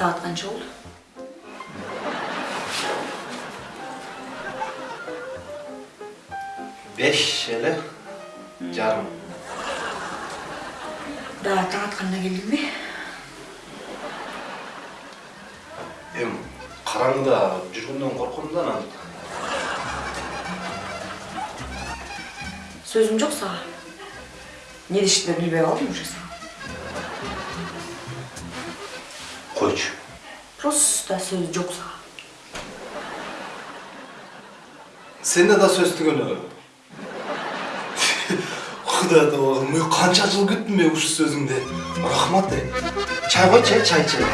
Saat qancha oldu? Beş ele жарым. Daha taң atқанына келдің бе? Эм, қараңғыда жүргөндөн корком да анан. Сөзім жоқ саған. Не дешті білбей қалдым уже саған. Койчу. Просто сөз жоқ саған. Сенде да сөз түгөнө. Кудай оğlum, мен канча жыл күттүм мен ушу сөзүңдү. Рахмат. е. Чай кой, чай, чай, чай.